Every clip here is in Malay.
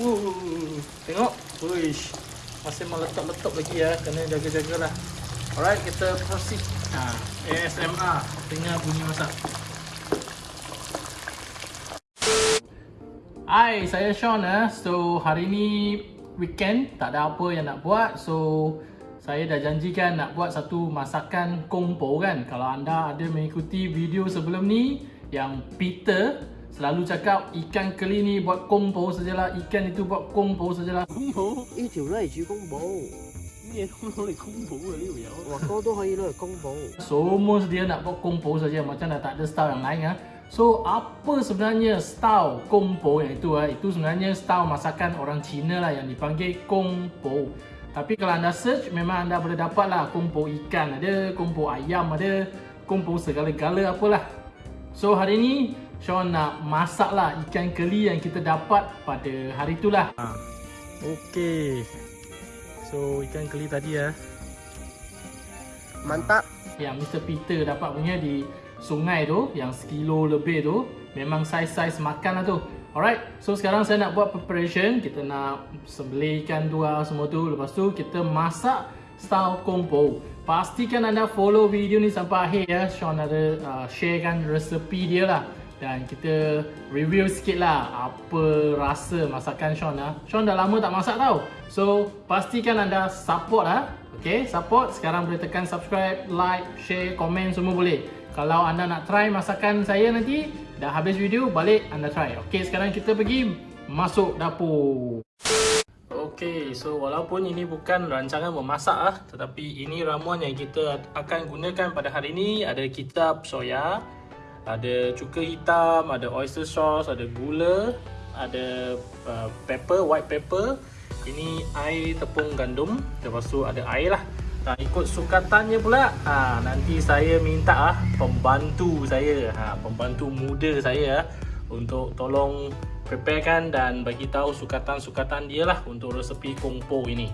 Uh, tengok. Uish. Masih meletup-letup lagi ya. Kena jaga-jagalah. Alright, kita proceed. Ha, ASMR. Dengar bunyi masak. Hai, saya Sean eh. So, hari ni weekend, tak ada apa yang nak buat. So, saya dah janjikan nak buat satu masakan kongpo kan. Kalau anda ada mengikuti video sebelum ni yang Peter selalu cakap ikan keli ni buat kongpo sajalah, ikan itu buat kongpo sajalah. 公布呢条都系煮公布，咩都攞嚟公布啊呢条友。华哥都可以攞嚟公布。 Semua dia nak buat kongpo saja macam dah tak ada style yang lain ah. So apa sebenarnya style kongpo yang itu ah? Itu sebenarnya style masakan orang Cina lah yang dipanggil kongpo. Tapi kalau anda search memang anda boleh dapat lah kongpo ikan ada, kongpo ayam ada, kongpo segala-gala apalah. So hari ni Sean nak masak lah ikan keli yang kita dapat pada hari itulah. Ha. Okay. So ikan keli tadi ya. Mantap. yang Mr. Peter dapat punya di sungai tu yang sekilo lebih tu memang saiz-saiz makan lah tu alright so sekarang saya nak buat preparation kita nak sembelih ikan dua semua tu lepas tu kita masak style kompo pastikan anda follow video ni sampai akhir ya Sean ada uh, sharekan resepi dia lah dan kita review sikit lah apa rasa masakan Sean lah. Sean dah lama tak masak tau. So pastikan anda support lah. Okay, support. Sekarang boleh tekan subscribe, like, share, komen semua boleh. Kalau anda nak try masakan saya nanti, dah habis video, balik anda try. Okay, sekarang kita pergi masuk dapur. Okay, so walaupun ini bukan rancangan memasak ah, tetapi ini ramuan yang kita akan gunakan pada hari ini ada kitab soya, ada cuka hitam, ada oyster sauce, ada gula, ada uh, pepper, white pepper. Ini air tepung gandum, lepas tu ada air lah. Nah, ikut sukatannya pula, ha, nanti saya minta ah pembantu saya, ha, pembantu muda saya ah, untuk tolong preparekan dan bagi tahu sukatan-sukatan dia lah untuk resepi kongpo ini.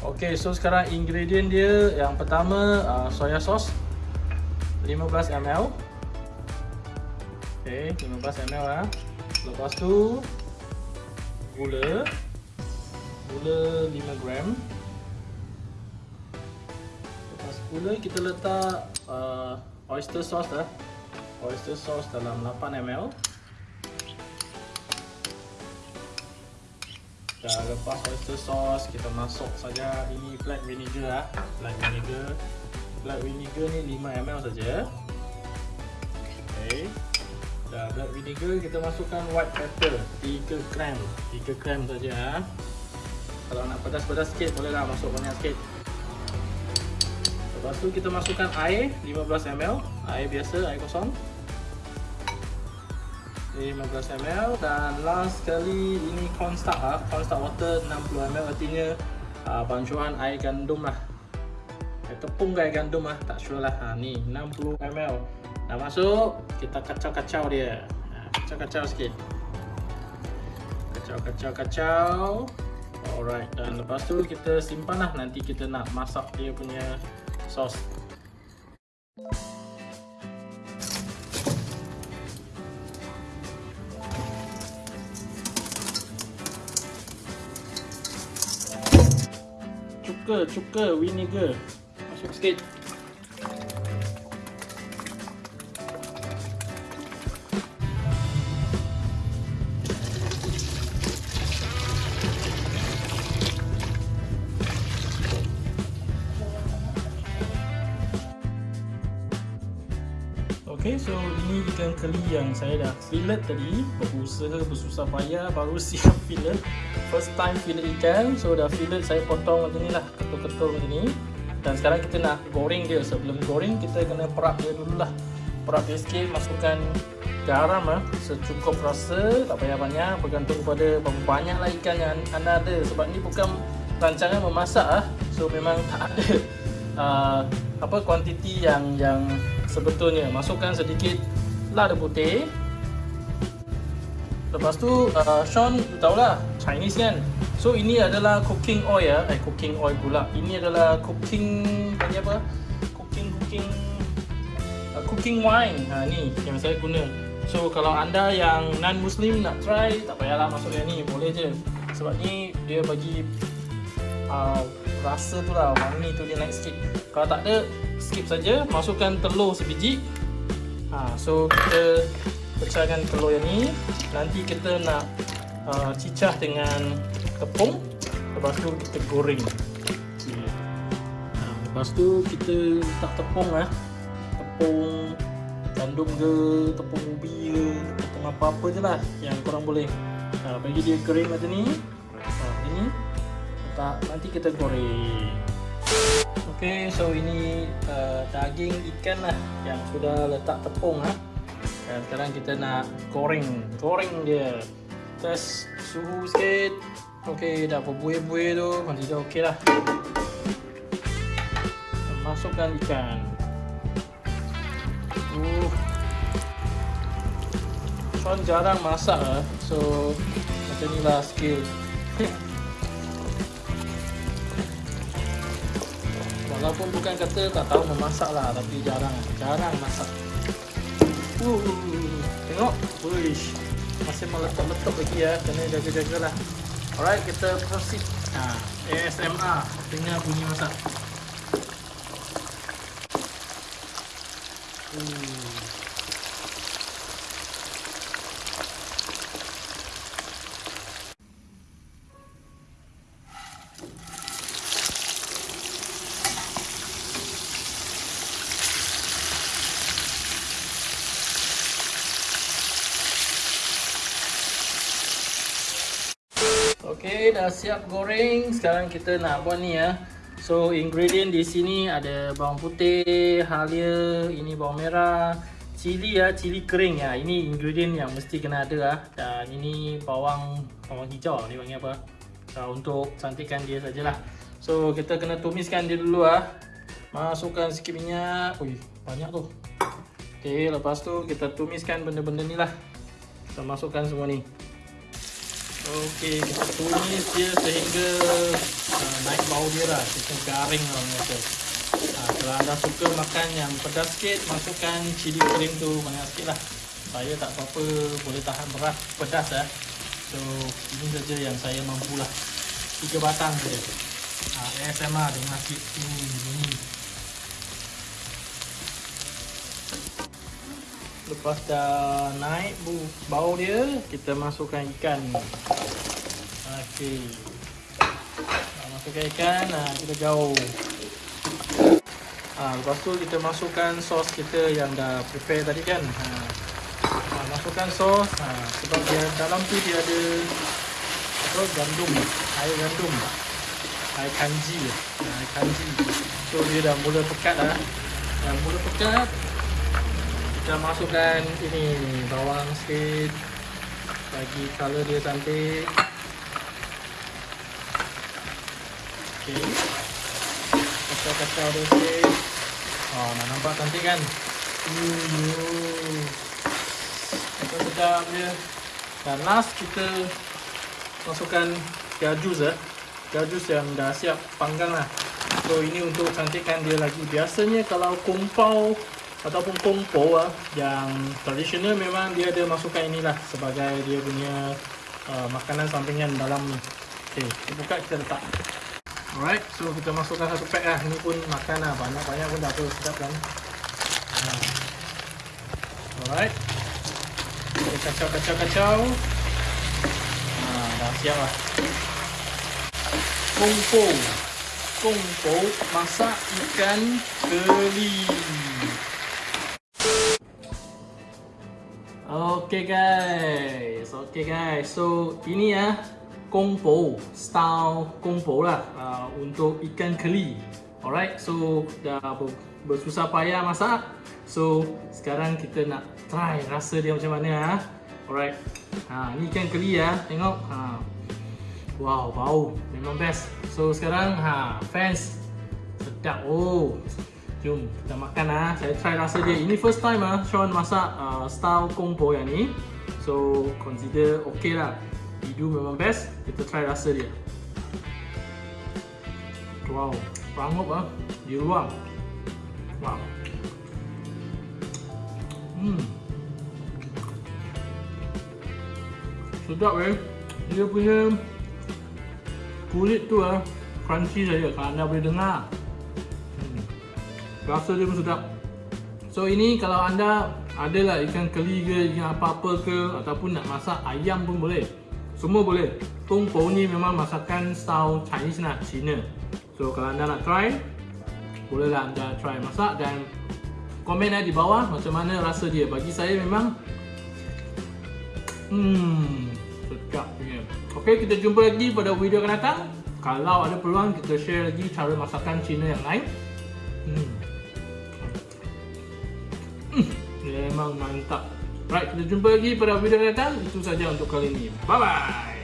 Okay, so sekarang ingredient dia yang pertama uh, soya sauce 15 ml. Okay, 15 ml lah. Lepas tu gula gula 5 gram. Lepas gula kita letak uh, oyster sauce lah. Oyster sauce dalam 8 ml. Dah lepas oyster sauce, kita masuk saja ini black vinegar lah. Black vinegar. Black vinegar ni 5 ml saja. Okay. Black vinegar, kita masukkan white pepper 3 gram. 3 gram saja. Kalau nak pedas-pedas sikit, bolehlah masuk banyak sikit. Lepas tu kita masukkan air 15 ml. Air biasa, air kosong. 15 ml dan last sekali ini cornstarch ah cornstarch water 60 ml artinya uh, bancuan air gandum lah air tepung ke air gandum lah tak sure lah ha, ni 60 ml dah masuk kita kacau-kacau dia. Ha, kacau-kacau sikit. Kacau-kacau-kacau. Alright dan lepas tu kita simpan lah nanti kita nak masak dia punya sos cuka, cuka, vinegar. Masuk sikit Okay, so ini ikan keli yang saya dah fillet tadi. Berusaha bersusah payah baru siap fillet. First time fillet ikan So dah fillet saya potong macam ni lah Ketul-ketul macam ni. Dan sekarang kita nak goreng dia. Sebelum goreng kita kena perap dia dulu lah. Perap dia sikit, masukkan garam lah. Secukup rasa, tak payah banyak. Bergantung pada berapa banyak lah ikan yang anda ada. Sebab ni bukan rancangan memasak lah. So memang tak ada uh, apa kuantiti yang yang sebetulnya masukkan sedikit lada putih. Lepas tu uh, Sean tahulah Chinese kan? So ini adalah cooking oil ya. Eh cooking oil pula. Ini adalah cooking panggil apa? Cooking cooking uh, cooking wine. Ha ni yang saya guna. So kalau anda yang non muslim nak try tak payahlah masuk yang ni. Boleh je. Sebab ni dia bagi uh, rasa tu lah wangi tu dia naik sikit. Kalau tak ada skip saja masukkan telur sebiji. Ha, so kita pecahkan telur yang ni. Nanti kita nak uh, cicah dengan tepung. Lepas tu kita goreng. Okay. Ha, lepas tu kita letak tepung lah. Tepung gandum ke, tepung ubi ke, tepung apa-apa je lah yang korang boleh ha, bagi dia kering macam ni ha, ini letak, nanti kita goreng. Ok so ini uh, daging ikan lah yang sudah letak tepung ha. dan sekarang kita nak goreng. Goreng dia. Test suhu sikit. Ok dah berbuih-buih tu masih dah ok lah. Masukkan ikan. Uh. Sean jarang masak lah So Macam ni lah skill Walaupun bukan kata tak tahu memasak lah Tapi jarang. Jarang masak. Uh, Tengok. Uish. Masih meletup-letup lagi ya Kena jaga-jaga lah Alright kita proceed. Ha, ASMR Dengar bunyi masak Okey, dah siap goreng. Sekarang kita nak buat ni ya. So ingredient di sini ada bawang putih, halia, ini bawang merah, cili ya, cili kering ya. Ini ingredient yang mesti kena ada lah. Dan ini bawang bawang hijau ni panggil apa? Uh, untuk cantikkan dia sajalah. So kita kena tumiskan dia dulu ah. Masukkan sikit minyak. Ui, banyak tu. Okey, lepas tu kita tumiskan benda-benda ni lah. Kita masukkan semua ni. Okey, kita tumis dia sehingga uh, naik bau dia lah. Kita garing lah macam uh, Kalau anda suka makan yang pedas sikit, masukkan cili kering tu banyak sikit lah. Saya tak apa-apa boleh tahan berat pedas lah. So, ini saja yang saya mampu lah. Tiga batang saja. Uh, ASMR dengan sikit tu Lepas dah naik bau dia, kita masukkan ikan. Okey. Masukkan ikan, nah, kita jauh. Ha, lepas tu kita masukkan sos kita yang dah prepare tadi kan. Ha. Ha, masukkan sos. Ha, sebab dia dalam tu dia ada apa gandum, air gandum. Air kanji. Ha, air kanji. So dia dah mula pekat dah. Dah mula pekat, kita masukkan ini bawang sikit. Bagi color dia cantik. Okey. Kacau-kacau dia sikit. Oh nak nampak cantik kan? Kita sedap dia. Dan last kita masukkan gajus eh. Gajus yang dah siap panggang lah. So ini untuk cantikkan dia lagi. Biasanya kalau kumpau ataupun kompo lah yang tradisional memang dia ada masukkan inilah sebagai dia punya uh, makanan sampingan dalam ni. Okey, kita buka kita letak. Alright, so kita masukkan satu pack lah. Ini pun makan lah. Banyak-banyak pun dah apa sedap kan. Alright. Kita kacau-kacau-kacau. Uh, dah siap lah. Kompo. Kompo masak ikan keli. Okay guys, okay guys. So ini ya kompo style kompo lah uh, untuk ikan keli. Alright, so dah bersusah payah masak. So sekarang kita nak try rasa dia macam mana ah. Alright. Ha, ni ikan keli ya, tengok. Ha. Wow, bau memang best. So sekarang ha fans sedap oh. Jom kita makan lah. Saya try rasa dia. Ini first time ah Sean masak uh, style kompo yang ni. So consider okay lah. Idu memang best. Kita try rasa dia. Wow, rangup ah. Di ruang. Wow. Hmm. Sedap eh. Dia punya kulit tu ah crunchy saja kalau anda boleh dengar. Rasa dia pun sedap. So ini kalau anda adalah ikan keli ke ikan apa-apa ke ataupun nak masak ayam pun boleh. Semua boleh. Tong po ni memang masakan style Chinese nak Cina. So kalau anda nak try bolehlah anda try masak dan komen eh di bawah macam mana rasa dia. Bagi saya memang hmm sedap punya. Okey, kita jumpa lagi pada video akan datang. Kalau ada peluang kita share lagi cara masakan Cina yang lain. Mantap. Right, kita jumpa lagi pada video akan datang. Itu saja untuk kali ini. Bye bye.